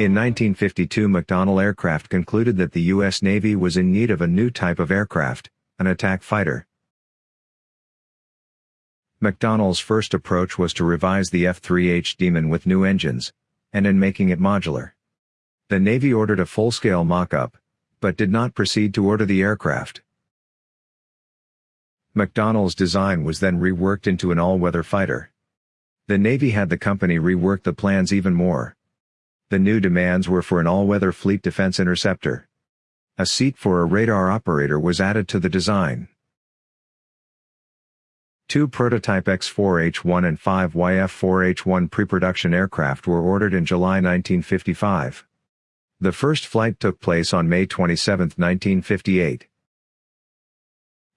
In 1952 McDonnell Aircraft concluded that the U.S. Navy was in need of a new type of aircraft, an attack fighter. McDonnell's first approach was to revise the F-3H Demon with new engines, and in making it modular. The Navy ordered a full-scale mock-up, but did not proceed to order the aircraft. McDonnell's design was then reworked into an all-weather fighter. The Navy had the company rework the plans even more. The new demands were for an all-weather fleet defense interceptor. A seat for a radar operator was added to the design. Two prototype X-4H-1 and five YF-4H-1 pre-production aircraft were ordered in July 1955. The first flight took place on May 27, 1958.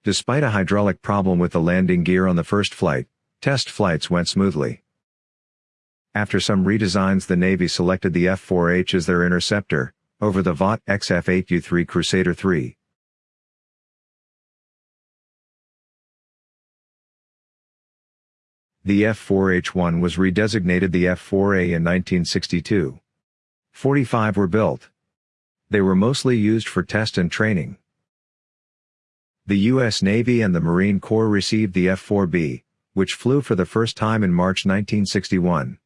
Despite a hydraulic problem with the landing gear on the first flight, test flights went smoothly. After some redesigns the Navy selected the F-4H as their interceptor, over the Vought XF-8U3 Crusader III. The F-4H-1 was redesignated the F-4A in 1962. 45 were built. They were mostly used for test and training. The U.S. Navy and the Marine Corps received the F-4B, which flew for the first time in March 1961.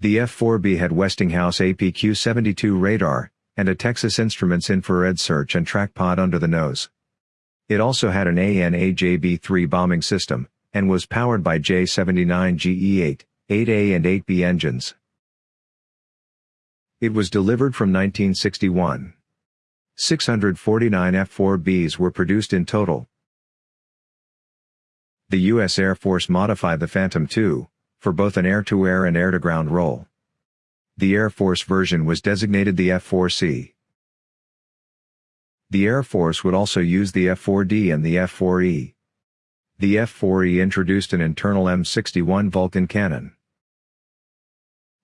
The F-4B had Westinghouse APQ-72 radar, and a Texas Instruments infrared search and track pod under the nose. It also had an AN/AJB-3 bombing system, and was powered by J-79 GE-8, 8A and 8B engines. It was delivered from 1961. 649 F-4Bs were produced in total. The U.S. Air Force modified the Phantom II, for both an air-to-air and air-to-ground role. The Air Force version was designated the F-4C. The Air Force would also use the F-4D and the F-4E. The F-4E introduced an internal M61 Vulcan cannon.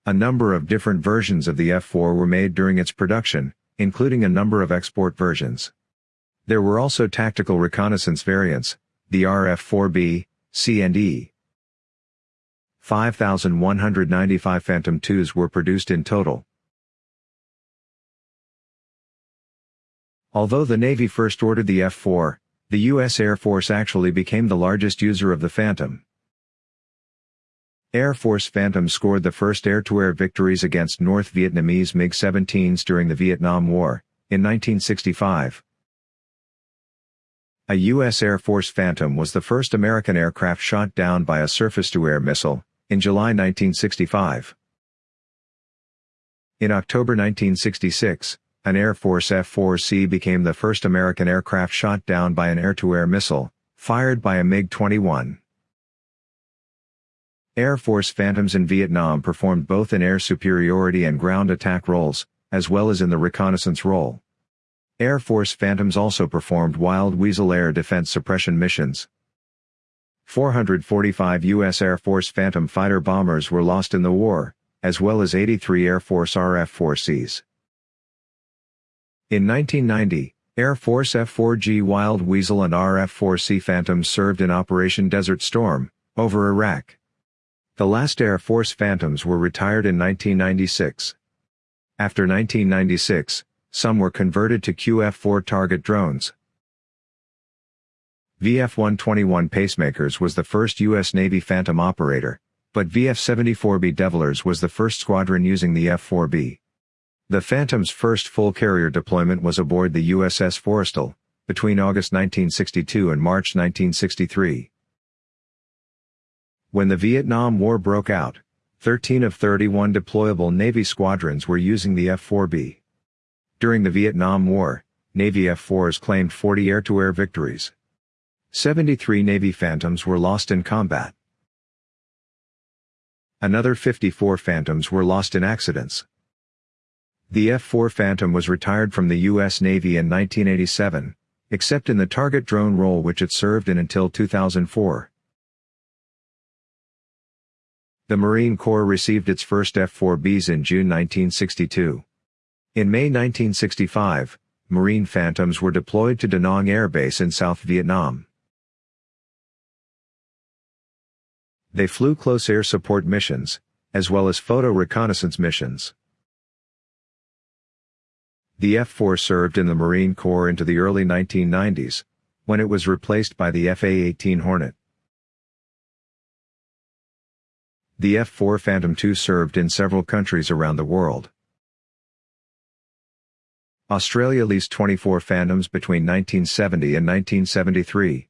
A number of different versions of the F-4 were made during its production, including a number of export versions. There were also tactical reconnaissance variants, the RF-4B, C and E. 5,195 Phantom IIs were produced in total. Although the Navy first ordered the F-4, the U.S. Air Force actually became the largest user of the Phantom. Air Force Phantom scored the first air-to-air victories against North Vietnamese MiG-17s during the Vietnam War, in 1965. A U.S. Air Force Phantom was the first American aircraft shot down by a surface-to-air missile, in July 1965. In October 1966, an Air Force F-4C became the first American aircraft shot down by an air-to-air missile, fired by a MiG-21. Air Force Phantoms in Vietnam performed both in air superiority and ground attack roles, as well as in the reconnaissance role. Air Force Phantoms also performed Wild Weasel air defense suppression missions. 445 U.S. Air Force Phantom fighter bombers were lost in the war, as well as 83 Air Force RF-4Cs. In 1990, Air Force F-4G Wild Weasel and RF-4C Phantoms served in Operation Desert Storm, over Iraq. The last Air Force Phantoms were retired in 1996. After 1996, some were converted to QF-4 target drones. VF-121 Pacemakers was the first U.S. Navy Phantom operator, but VF-74 Bedevilers was the first squadron using the F-4B. The Phantom's first full carrier deployment was aboard the USS Forrestal, between August 1962 and March 1963. When the Vietnam War broke out, 13 of 31 deployable Navy squadrons were using the F-4B. During the Vietnam War, Navy F-4s claimed 40 air-to-air victories. 73 Navy Phantoms were lost in combat. Another 54 Phantoms were lost in accidents. The F-4 Phantom was retired from the U.S. Navy in 1987, except in the target drone role which it served in until 2004. The Marine Corps received its first F-4Bs in June 1962. In May 1965, Marine Phantoms were deployed to Da Nang Air Base in South Vietnam. They flew close air support missions, as well as photo reconnaissance missions. The F-4 served in the Marine Corps into the early 1990s, when it was replaced by the FA-18 Hornet. The F-4 Phantom II served in several countries around the world. Australia leased 24 Phantoms between 1970 and 1973.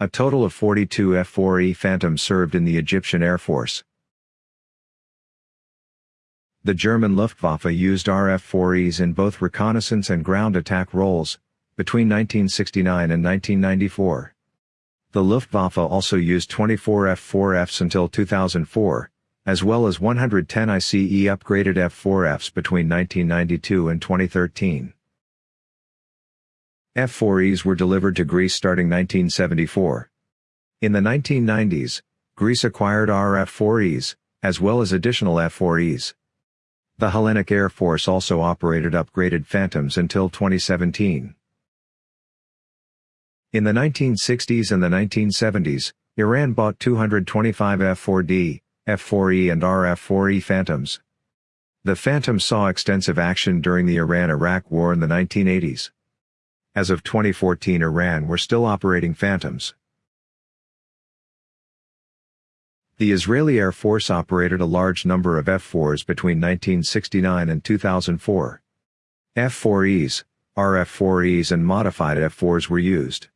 A total of 42 F-4E Phantoms served in the Egyptian Air Force. The German Luftwaffe used RF-4Es in both reconnaissance and ground attack roles, between 1969 and 1994. The Luftwaffe also used 24 F-4Fs until 2004, as well as 110 ICE upgraded F-4Fs between 1992 and 2013. F-4Es were delivered to Greece starting 1974. In the 1990s, Greece acquired RF-4Es, as well as additional F-4Es. The Hellenic Air Force also operated upgraded Phantoms until 2017. In the 1960s and the 1970s, Iran bought 225 F-4D, F-4E and RF-4E Phantoms. The Phantom saw extensive action during the Iran-Iraq War in the 1980s. As of 2014 Iran were still operating Phantoms. The Israeli Air Force operated a large number of F-4s between 1969 and 2004. F-4Es, RF-4Es and modified F-4s were used.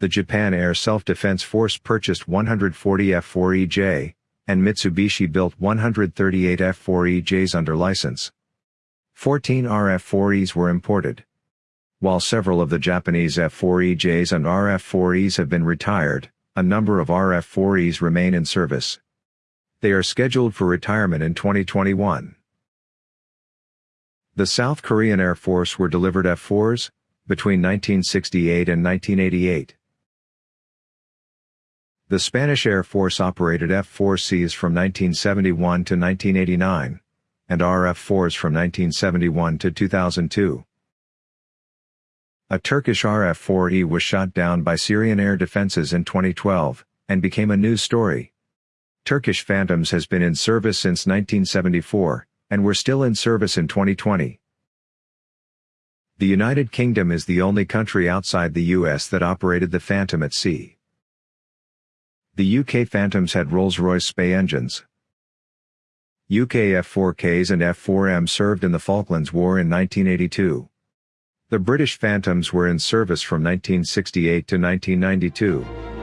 The Japan Air Self-Defense Force purchased 140 F-4EJ, and Mitsubishi built 138 F-4EJs under license. 14 RF-4Es were imported. While several of the Japanese F-4EJs and RF-4Es have been retired, a number of RF-4Es remain in service. They are scheduled for retirement in 2021. The South Korean Air Force were delivered F-4s, between 1968 and 1988. The Spanish Air Force operated F-4Cs from 1971 to 1989, and RF-4s from 1971 to 2002. A Turkish RF-4E was shot down by Syrian air defenses in 2012, and became a news story. Turkish Phantoms has been in service since 1974, and were still in service in 2020. The United Kingdom is the only country outside the US that operated the Phantom at sea. The UK Phantoms had Rolls-Royce Spey engines. UK F-4Ks and F-4M served in the Falklands War in 1982. The British Phantoms were in service from 1968 to 1992.